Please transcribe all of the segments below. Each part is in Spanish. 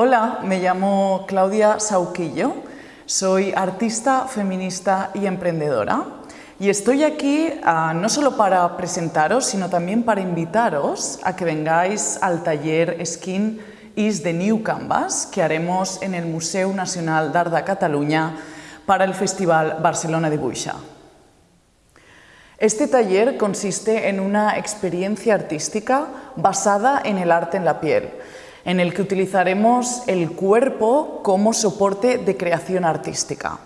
Hola, me llamo Claudia Sauquillo, soy artista, feminista y emprendedora. Y estoy aquí uh, no solo para presentaros, sino también para invitaros a que vengáis al taller Skin is the New Canvas que haremos en el Museo Nacional d'Art de Cataluña para el Festival Barcelona de Buixa. Este taller consiste en una experiencia artística basada en el arte en la piel, en el que utilizaremos el cuerpo como soporte de creación artística.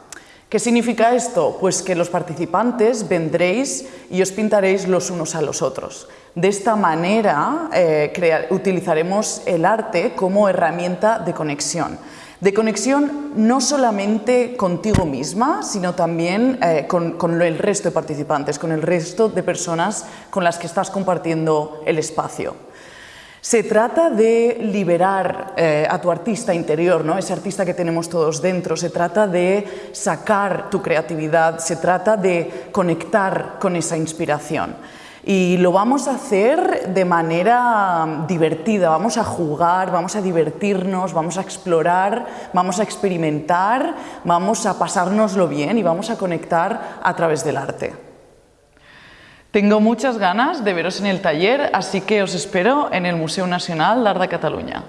¿Qué significa esto? Pues que los participantes vendréis y os pintaréis los unos a los otros. De esta manera eh, utilizaremos el arte como herramienta de conexión de conexión no solamente contigo misma, sino también eh, con, con, el resto de participantes, con el resto de personas con las que estás compartiendo el espacio. Se trata de liberar eh, a tu artista interior, ¿no? ese artista que tenemos todos dentro, se trata de sacar tu creatividad, se trata de conectar con esa inspiración. Y lo vamos a hacer de manera divertida, vamos a jugar, vamos a divertirnos, vamos a explorar, vamos a experimentar, vamos a pasárnoslo bien y vamos a conectar a través del arte. Tengo muchas ganas de veros en el taller, así que os espero en el Museo Nacional d'Art de.